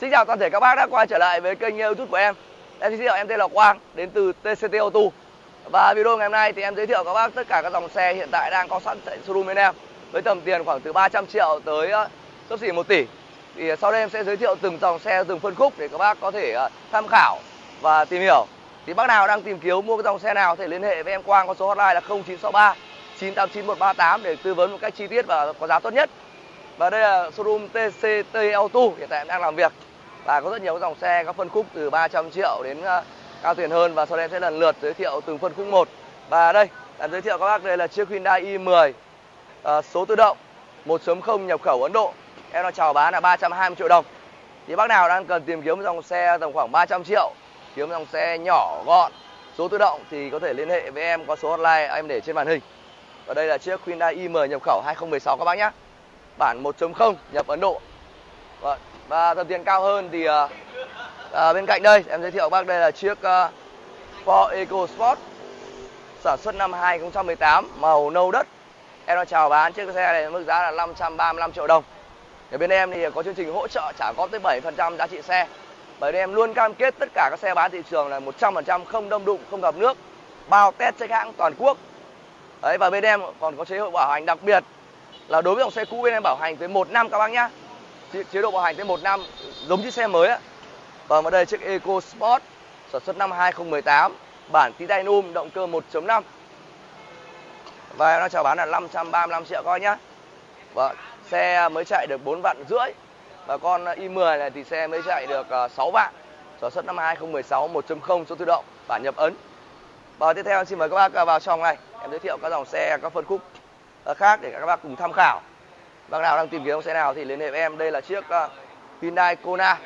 Xin chào toàn thể các bác đã quay trở lại với kênh youtube của em. Em xin giới thiệu em tên là Quang đến từ TCT Auto. Và video ngày hôm nay thì em giới thiệu các bác tất cả các dòng xe hiện tại đang có sẵn tại showroom bên em. Với tầm tiền khoảng từ 300 triệu tới ờ, uh, sấp xỉ 1 tỷ. Thì ờ, sau đây em sẽ giới thiệu từng dòng xe, từng phân khúc để các bác có thể ờ, tham khảo và tìm hiểu. Thì bác nào đang tìm kiếm mua cái dòng xe nào thì liên hệ với em Quang có số hotline là 0963 989 138 để tư vấn một cách chi tiết và có giá tốt nhất. Và đây là showroom TCT Auto hiện tại em đang làm việc và có rất nhiều dòng xe có phân khúc từ 300 triệu đến ờ, cao tiền hơn và sau đây em sẽ lần lượt giới thiệu từng phân khúc một. Và đây em giới thiệu các bác đây là chiếc Hyundai i10 à, ờ, số tự động 1.0 nhập khẩu Ấn Độ. Em đang chào bán là 320 triệu đồng. Thì bác nào đang cần tìm kiếm một dòng xe tầm khoảng 300 triệu kiếm dòng xe nhỏ gọn số tự động thì có thể liên hệ với em có số hotline em để trên màn hình. Và đây là chiếc Hyundai i10 nhập khẩu 2016 các bác nhé bản 1.0 nhập Ấn Độ. Vâng. Và tầm tiền cao hơn thì à, à, bên cạnh đây em giới thiệu bác đây là chiếc uh, Ford EcoSport sản xuất năm 2018 màu nâu đất. Em đang chào bán chiếc xe này mức giá là 535 triệu đồng. Ở bên em thì có chương trình hỗ trợ trả góp tới 7% giá trị xe. Bởi vì em luôn cam kết tất cả các xe bán thị trường là 100% không đâm đụng, không gặp nước, bao test check hãng toàn quốc. Đấy và bên em còn có chế độ bảo hành đặc biệt là đối với dòng xe cũ bên em bảo hành tới một năm các bác nhá chế độ bảo hành tới một năm, giống như xe mới á và ở đây chiếc Eco Sport sản xuất năm 2018 bản titanium động cơ 1.5 và nó chào bán là 535 triệu coi nhá. Và xe mới chạy được 4 vạn rưỡi, và con i10 này thì xe mới chạy được ờ, 6 vạn. Sản xuất năm 2016 1.0 số tự động, bản nhập ấn. Và tiếp theo xin mời các bác vào trong này, em giới thiệu các dòng xe, các phân khúc ờ, khác để các bác cùng tham khảo bác nào đang tìm kiếm xe nào thì liên hệ với em. Đây là chiếc uh, Hyundai Kona.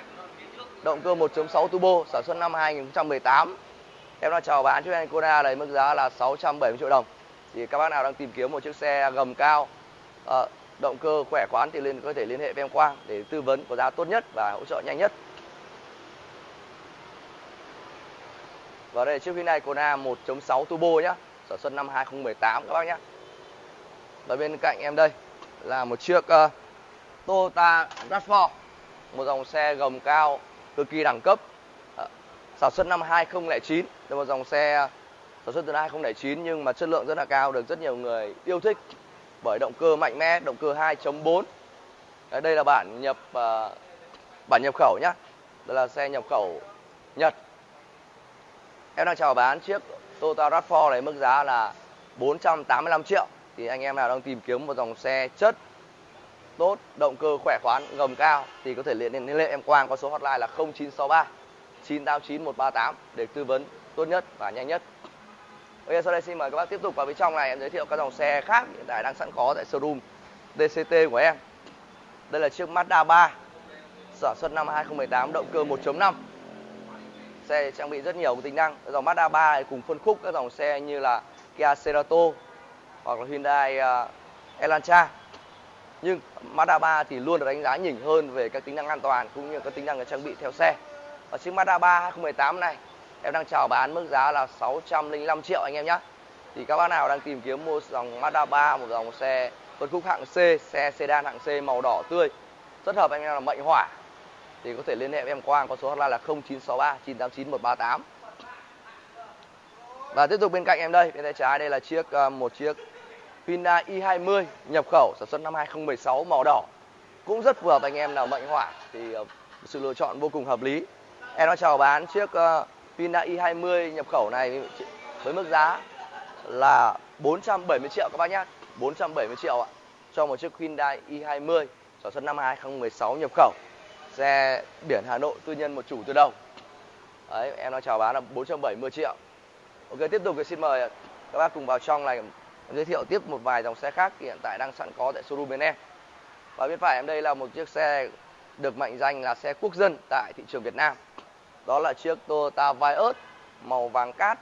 Động cơ 1.6 turbo sản xuất năm 2018 em đang chào bán chiếc Hyundai Kona này mức giá là 670 triệu đồng. Thì các bác nào đang tìm kiếm một chiếc xe gầm cao uh, động cơ khỏe khoắn thì liên có thể liên hệ với em Quang để tư vấn có giá tốt nhất và hỗ trợ nhanh nhất. Và đây là chiếc Hyundai Kona 1.6 turbo nhá sản xuất năm 2018 các bác nhé và bên cạnh em đây là một chiếc uh, Toyota RAV4 một dòng xe gầm cao cực kỳ đẳng cấp. Uh, sản xuất năm 2009 là một dòng xe ờ, sản xuất từ năm 2009 nhưng mà chất lượng rất là cao được rất nhiều người yêu thích bởi động cơ mạnh mẽ động cơ 2.4 đây là bản nhập uh, bản nhập khẩu nhá. Đây là xe nhập khẩu Nhật. Em đang chào bán chiếc Toyota RAV4 này mức giá là 485 triệu thì anh em nào đang tìm kiếm một dòng xe chất, tốt, động cơ khỏe khoắn, gầm cao thì có thể liên liên hệ em Quang có số hotline là 0963 989 138 để tư vấn tốt nhất và nhanh nhất. Bây giờ sau đây xin mời các bác tiếp tục vào bên trong này, em giới thiệu các dòng xe khác hiện tại đang sẵn có tại showroom DCT của em. Đây là chiếc Mazda 3 sản xuất năm 2018 động cơ 1.5 xe trang bị rất nhiều tính năng dòng Mazda 3 này cùng phân khúc các dòng xe như là Kia Cerato hoặc là Hyundai à, Elantra. Nhưng Mazda 3 thì luôn được đánh giá nhỉnh hơn về các tính năng an toàn cũng như các tính năng trang bị theo xe. Và chiếc Mazda 3 2018 này, em đang chào bán mức giá là 605 triệu anh em nhé thì các bác nào đang tìm kiếm mua dòng Mazda 3 một dòng xe phân khúc hạng C, xe sedan hạng C màu đỏ tươi, rất hợp anh em là mệnh hỏa thì có thể liên hệ với em Quang có số hotline là 0963 989 138 và tiếp tục bên cạnh em đây, bên tay trái đây là chiếc à, một chiếc Hyundai i20 nhập khẩu sản xuất năm 2016 màu đỏ. Cũng rất phù hợp anh em nào mệnh hỏa thì ờ, sự lựa chọn vô cùng hợp lý. Em đã chào bán chiếc ờ, Hyundai i20 nhập khẩu này với mức giá là 470 triệu các bác nhé 470 triệu ạ, cho một chiếc Hyundai i20 sản xuất năm 2016 nhập khẩu. Xe biển Hà Nội, tư nhân một chủ từ đầu. Đấy, em đã chào bán là 470 triệu. Ok, tiếp tục thì xin mời các bác cùng vào trong này giới thiệu tiếp một vài dòng xe khác hiện tại đang sẵn có tại showroom bên em. Và bên phải em đây là một chiếc xe được mệnh danh là xe quốc dân tại thị trường Việt Nam. Đó là chiếc Toyota Vios màu vàng cát,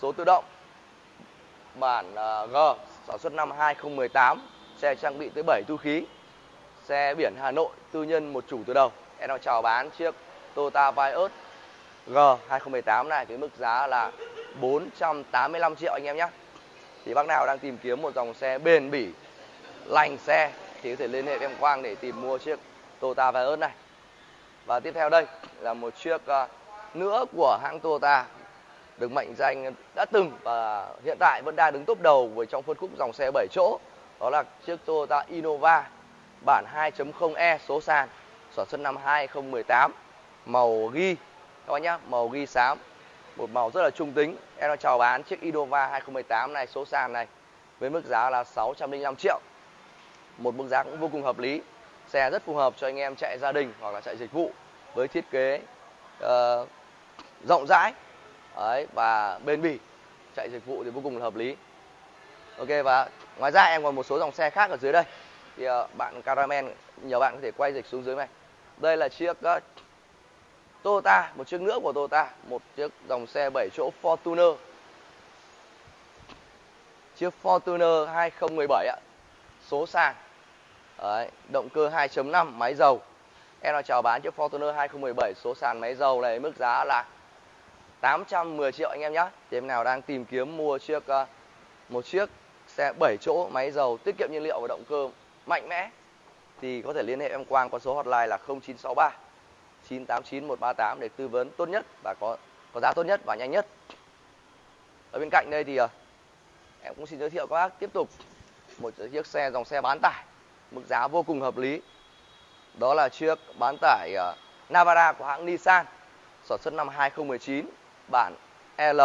số tự động, bản à, G, sản xuất năm 2018 xe trang bị tới 7 tu khí, xe biển Hà Nội, tư nhân một chủ từ đầu. Em đang chào bán chiếc Toyota Vios G 2018 này với mức giá là 485 triệu anh em nhé thì bác nào đang tìm kiếm một dòng xe bền bỉ, lành xe thì có thể liên hệ với em Quang để tìm mua chiếc Toyota Vios này. Và tiếp theo đây là một chiếc ờ, nữa của hãng Toyota được mệnh danh đã từng và hiện tại vẫn đang đứng top đầu với trong phân khúc dòng xe 7 chỗ. Đó là chiếc Toyota Innova bản 2.0e số sàn, sản xuất năm 2018 màu ghi, các bạn nhé màu ghi xám một màu rất là trung tính. Em đang chào bán chiếc Innova 2018 này số sàn này với mức giá là 605 triệu. Một mức giá cũng vô cùng hợp lý. Xe rất phù hợp cho anh em chạy gia đình hoặc là chạy dịch vụ với thiết kế uh, rộng rãi. Đấy, và bền bỉ. Chạy dịch vụ thì vô cùng là hợp lý. Ok và ngoài ra em còn một số dòng xe khác ở dưới đây. Thì uh, bạn Caramel nhiều bạn có thể quay dịch xuống dưới này. Đây là chiếc uh, Toyota một chiếc nữa của Toyota một chiếc dòng xe 7 chỗ Fortuner. Chiếc Fortuner 2017 ạ số sàn. Đấy, động cơ 2.5 máy dầu. Em nào chào bán chiếc Fortuner 2017 số sàn máy dầu này mức giá là 810 triệu anh em nhé thì em nào đang tìm kiếm mua chiếc ờ, một chiếc xe 7 chỗ máy dầu tiết kiệm nhiên liệu và động cơ mạnh mẽ thì có thể liên hệ em Quang qua số hotline là 0963 989 138 để tư vấn tốt nhất và có có giá tốt nhất và nhanh nhất. Ở bên cạnh đây thì ờ, em cũng xin giới thiệu các bác tiếp tục một chiếc xe dòng xe bán tải mức giá vô cùng hợp lý. Đó là chiếc bán tải ờ, Navara của hãng Nissan sản xuất năm 2019 bản L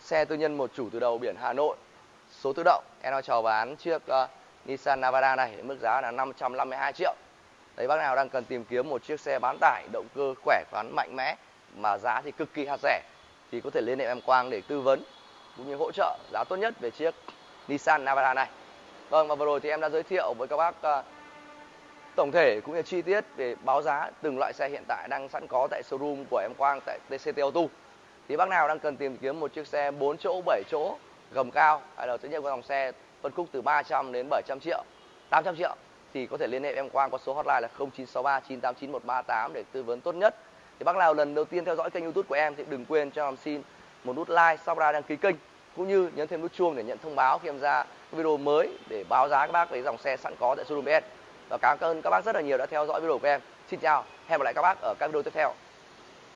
xe tư nhân một chủ từ đầu biển Hà Nội số tự động em đang chào bán chiếc uh, Nissan Navara này mức giá là 552 triệu đấy bác nào đang cần tìm kiếm một chiếc xe bán tải động cơ khỏe khoắn mạnh mẽ mà giá thì cực kỳ hạt rẻ thì có thể liên hệ em Quang để tư vấn cũng như hỗ trợ giá tốt nhất về chiếc Nissan Navara này. Vâng và vừa rồi thì em đã giới thiệu với các bác uh, tổng thể cũng như chi tiết về báo giá từng loại xe hiện tại đang sẵn có tại showroom của em Quang tại TCT Auto. Thì bác nào đang cần tìm kiếm một chiếc xe 4 chỗ 7 chỗ gầm cao hay là tất nhiên có dòng xe phân khúc từ 300 đến 700 triệu 800 triệu thì có thể liên hệ em Quang qua số hotline là 0963 989 138 để tư vấn tốt nhất. Thì bác nào lần đầu tiên theo dõi kênh youtube của em thì đừng quên cho em xin một nút like sau ra đăng ký kênh, cũng như nhấn thêm nút chuông để nhận thông báo khi em ra video mới để báo giá các bác về dòng xe sẵn có tại showroom BS và cảm ơn các bác rất là nhiều đã theo dõi video của em. Xin chào, hẹn gặp lại các bác ở các video tiếp theo.